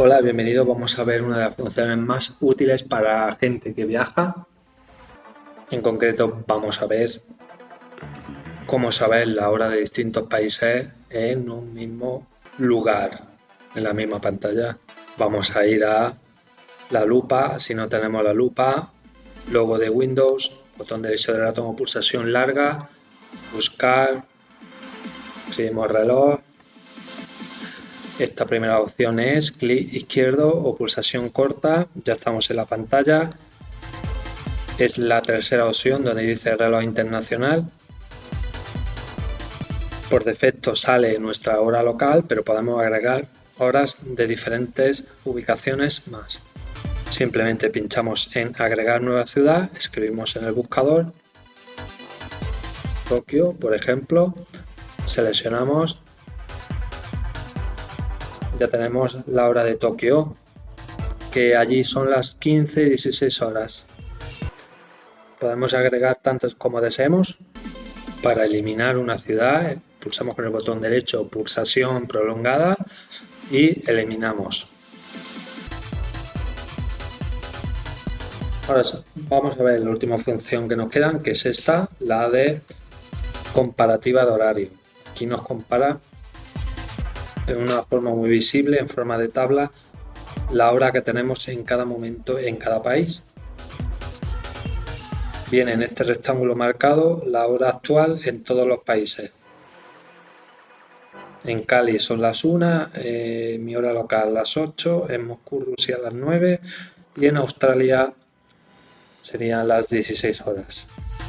Hola, bienvenido. Vamos a ver una de las funciones más útiles para gente que viaja. En concreto, vamos a ver cómo saber la hora de distintos países en un mismo lugar, en la misma pantalla. Vamos a ir a la lupa, si no tenemos la lupa, logo de Windows, botón derecho del ratón o pulsación larga, buscar, seguimos reloj, esta primera opción es clic izquierdo o pulsación corta, ya estamos en la pantalla. Es la tercera opción donde dice reloj internacional. Por defecto sale nuestra hora local, pero podemos agregar horas de diferentes ubicaciones más. Simplemente pinchamos en agregar nueva ciudad, escribimos en el buscador Tokio, por ejemplo, seleccionamos ya tenemos la hora de Tokio, que allí son las 15 y 16 horas. Podemos agregar tantas como deseemos. Para eliminar una ciudad, pulsamos con el botón derecho pulsación prolongada y eliminamos. Ahora vamos a ver la última función que nos queda, que es esta, la de comparativa de horario. Aquí nos compara de una forma muy visible, en forma de tabla, la hora que tenemos en cada momento en cada país. Viene en este rectángulo marcado la hora actual en todos los países. En Cali son las 1, eh, mi hora local las 8, en Moscú, Rusia las 9 y en Australia serían las 16 horas.